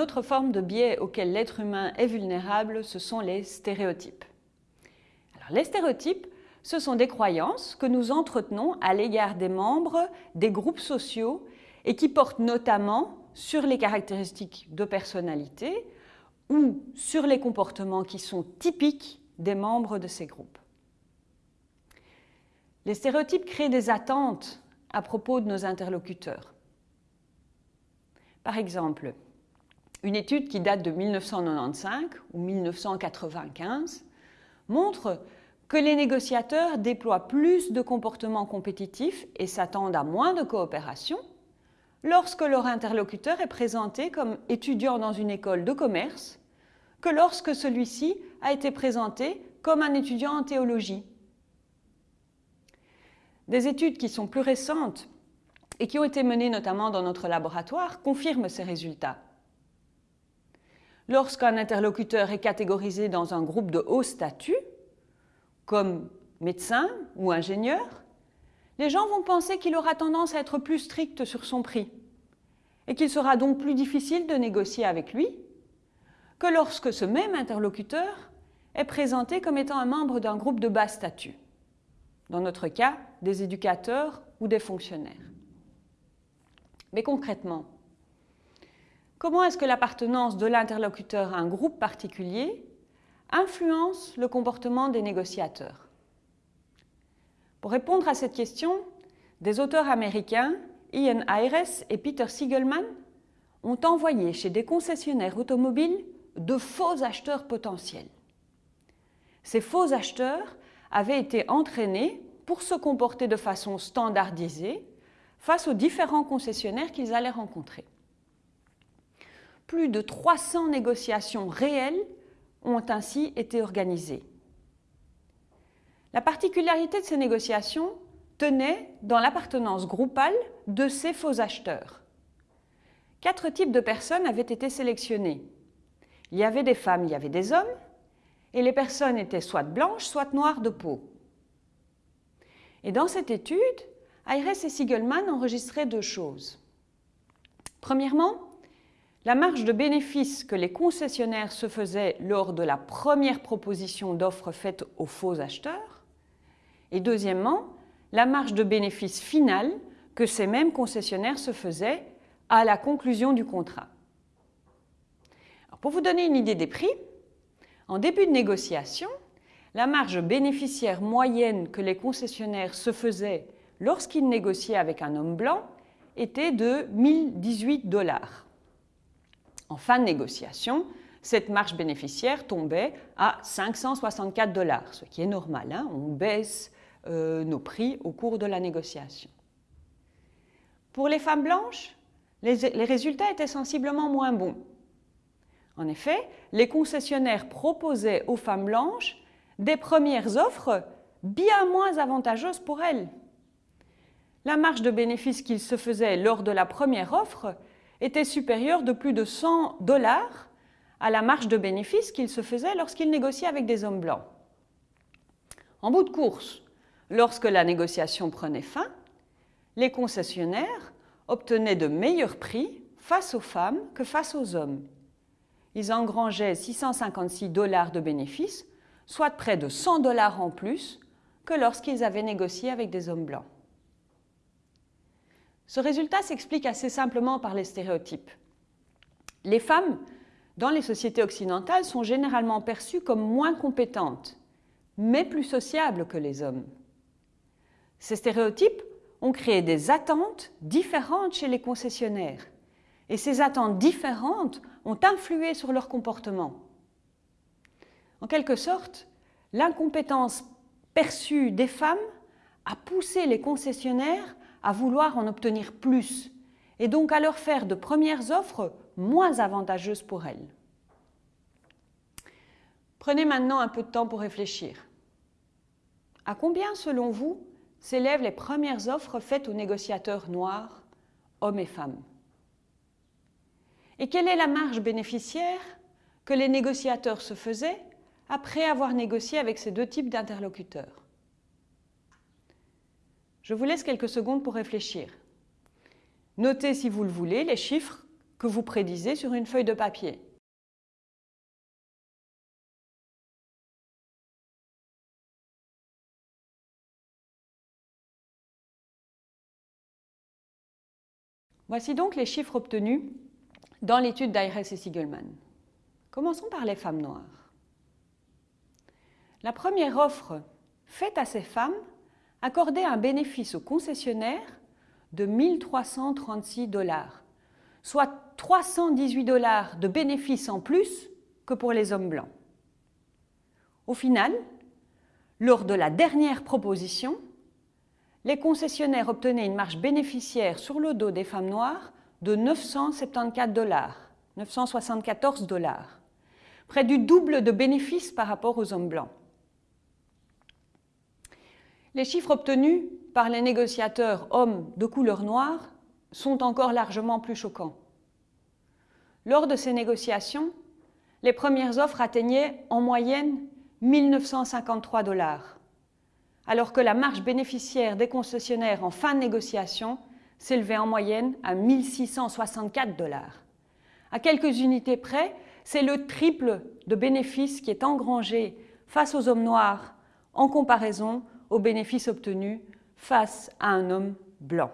autre forme de biais auquel l'être humain est vulnérable, ce sont les stéréotypes. Alors, les stéréotypes, ce sont des croyances que nous entretenons à l'égard des membres des groupes sociaux et qui portent notamment sur les caractéristiques de personnalité ou sur les comportements qui sont typiques des membres de ces groupes. Les stéréotypes créent des attentes à propos de nos interlocuteurs. Par exemple, une étude qui date de 1995 ou 1995 montre que les négociateurs déploient plus de comportements compétitifs et s'attendent à moins de coopération lorsque leur interlocuteur est présenté comme étudiant dans une école de commerce que lorsque celui-ci a été présenté comme un étudiant en théologie. Des études qui sont plus récentes et qui ont été menées notamment dans notre laboratoire confirment ces résultats. Lorsqu'un interlocuteur est catégorisé dans un groupe de haut statut, comme médecin ou ingénieur, les gens vont penser qu'il aura tendance à être plus strict sur son prix et qu'il sera donc plus difficile de négocier avec lui que lorsque ce même interlocuteur est présenté comme étant un membre d'un groupe de bas statut, dans notre cas des éducateurs ou des fonctionnaires. Mais concrètement, comment est-ce que l'appartenance de l'interlocuteur à un groupe particulier influence le comportement des négociateurs? Pour répondre à cette question, des auteurs américains, Ian Ayres et Peter Siegelman, ont envoyé chez des concessionnaires automobiles de faux acheteurs potentiels. Ces faux acheteurs avaient été entraînés pour se comporter de façon standardisée face aux différents concessionnaires qu'ils allaient rencontrer. Plus de 300 négociations réelles ont ainsi été organisées. La particularité de ces négociations tenait dans l'appartenance groupale de ces faux acheteurs. Quatre types de personnes avaient été sélectionnées. Il y avait des femmes, il y avait des hommes, et les personnes étaient soit blanches, soit noires de peau. Et dans cette étude, Ayres et Siegelman enregistraient deux choses. Premièrement, la marge de bénéfice que les concessionnaires se faisaient lors de la première proposition d'offre faite aux faux acheteurs. Et deuxièmement, la marge de bénéfice finale que ces mêmes concessionnaires se faisaient à la conclusion du contrat. pour vous donner une idée des prix, en début de négociation, la marge bénéficiaire moyenne que les concessionnaires se faisaient lorsqu'ils négociaient avec un homme blanc était de 1018 dollars. En fin de négociation, cette marge bénéficiaire tombait à 564 dollars, ce qui est normal. Hein. on baisse euh, nos prix au cours de la négociation. Pour les femmes blanches, les, les résultats étaient sensiblement moins bons. En effet, les concessionnaires proposaient aux femmes blanches des premières offres bien moins avantageuses pour elles. La marge de bénéfice qu'ils se faisaient lors de la première offre était supérieure de plus de 100 dollars à la marge de bénéfice qu'ils se faisaient lorsqu'ils négociaient avec des hommes blancs. En bout de course, lorsque la négociation prenait fin, les concessionnaires obtenaient de meilleurs prix face aux femmes que face aux hommes. Ils engrangeaient 656 dollars de bénéfices soit près de 100 dollars en plus que lorsqu'ils avaient négocié avec des hommes blancs. Ce résultat s'explique assez simplement par les stéréotypes. Les femmes, dans les sociétés occidentales, sont généralement perçues comme moins compétentes, mais plus sociables que les hommes. Ces stéréotypes ont créé des attentes différentes chez les concessionnaires, et ces attentes différentes ont influé sur leur comportement. En quelque sorte, l'incompétence perçue des femmes a poussé les concessionnaires à vouloir en obtenir plus et donc à leur faire de premières offres moins avantageuses pour elles. Prenez maintenant un peu de temps pour réfléchir. À combien, selon vous, s'élèvent les premières offres faites aux négociateurs noirs, hommes et femmes? Et quelle est la marge bénéficiaire que les négociateurs se faisaient après avoir négocié avec ces deux types d'interlocuteurs? Je vous laisse quelques secondes pour réfléchir. Notez, si vous le voulez, les chiffres que vous prédisez sur une feuille de papier. Voici donc les chiffres obtenus dans l'étude d'Ayres et Siegelman. Commençons par les femmes noires. La première offre faite à ces femmes accordait un bénéfice au concessionnaire de 1336 dollars, soit 318 dollars de bénéfice en plus que pour les hommes blancs. Au final, lors de la dernière proposition, les concessionnaires obtenaient une marge bénéficiaire sur le dos des femmes noires de 974 dollars, 974 dollars, près du double de bénéfices par rapport aux hommes blancs. Les chiffres obtenus par les négociateurs hommes de couleur noire sont encore largement plus choquants. Lors de ces négociations, les premières offres atteignaient en moyenne 1953 dollars, alors que la marge bénéficiaire des concessionnaires en fin de négociation s'élevait en moyenne à 1664 dollars. À quelques unités près, c'est le triple de bénéfices qui est engrangé face aux hommes noirs en comparaison aux bénéfices obtenus face à un homme blanc.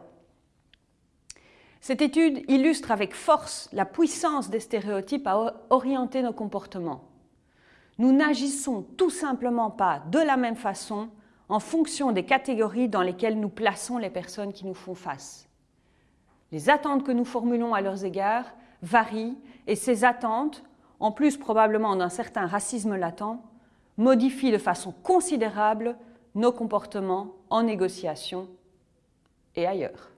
Cette étude illustre avec force la puissance des stéréotypes à orienter nos comportements. Nous n'agissons tout simplement pas de la même façon en fonction des catégories dans lesquelles nous plaçons les personnes qui nous font face. Les attentes que nous formulons à leurs égards varient et ces attentes, en plus probablement d'un certain racisme latent, modifient de façon considérable nos comportements en négociation et ailleurs.